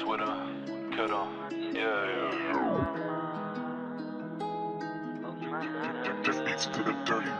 Sweater, cutter, yeah, yeah. Just beats to the dirty.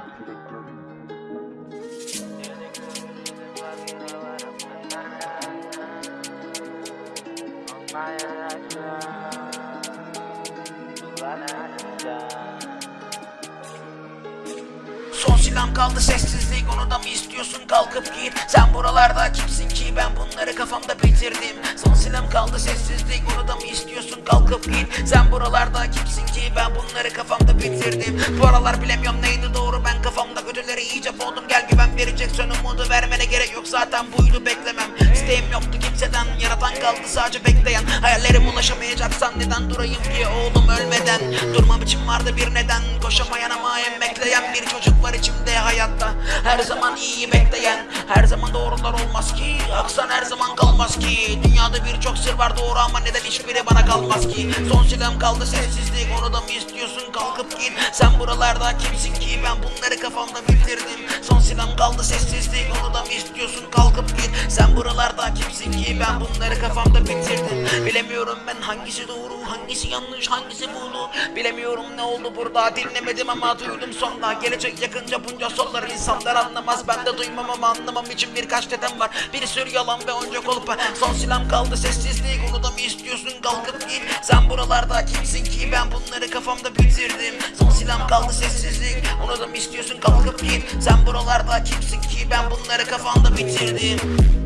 Son silahım kaldı sessizlik onu da mı istiyorsun kalkıp git Sen buralarda kimsin ki ben bunları kafamda bitirdim. Son silahım kaldı sessizlik. Onu da mı istiyorsun? Kalkıp git. Sen buralarda kimsin ki? Ben bunları kafamda bitirdim. Bu aralar bilemiyorum neydi doğru. Ben kafamda kötüleri iyice boğdum. Gel güven vereceksen umudu vermene gerek yok. Zaten buydu beklemem. İsteğim yoktu kimseden yaratan kaldı. Sadece bekleyen Hayallerim ulaşamayacaksan neden durayım ki? Oğlum ölmeden Durmam için vardı bir neden? Koşamayan ama emekleyen bir çocuk var içimde hayatta. Her zaman iyi bekleyen her zaman doğrular olmaz ki. Aksan her zaman kalmaz ki. Dünyada birçok sır var doğru ama neden hiçbiri bana kalmaz ki? Son silahım kaldı sessizlik onu da mı istiyorsun? Kalkıp git Sen buralarda kimsin ki? Ben bunları kafamda bitirdim Son silahım kaldı sessizlik onu da mı istiyorsun? Kalkıp git Sen buralarda kimsin ki? Ben bunları kafamda bitirdim Bilemiyorum ben hangisi doğru hangisi yanlış hangisi bulu Bilemiyorum ne oldu burada dinlemedim ama duydum sonra Gelecek yakınca bunca sorular insanlar anlamaz. Ben de duymam ama anlamam. İçin birkaç dedem var. Bir sürü yalan ve onca kolpa Son silahım kaldı sessizlik onu da mı istiyorsun? Kalkıp git. Sen buralarda kimsin ki? Ben bunları kafamda bitirdim. Son silahım kaldı sessizlik onu da mı istiyorsun? Kalkıp git. Sen buralarda kimsin ki? Ben bunları kafamda bitirdim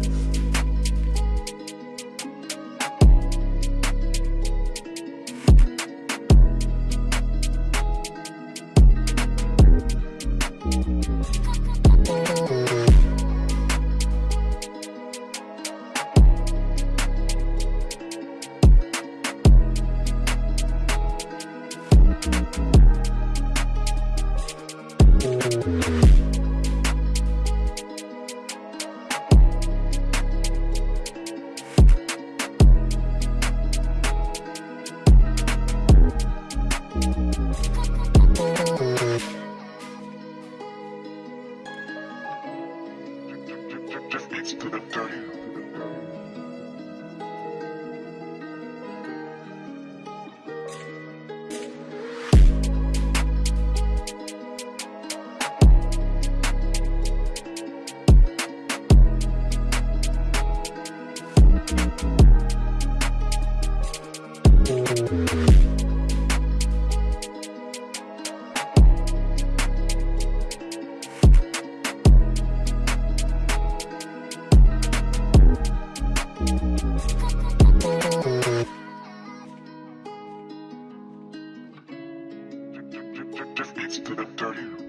Just beats to the dirty. Just beats to the dirty.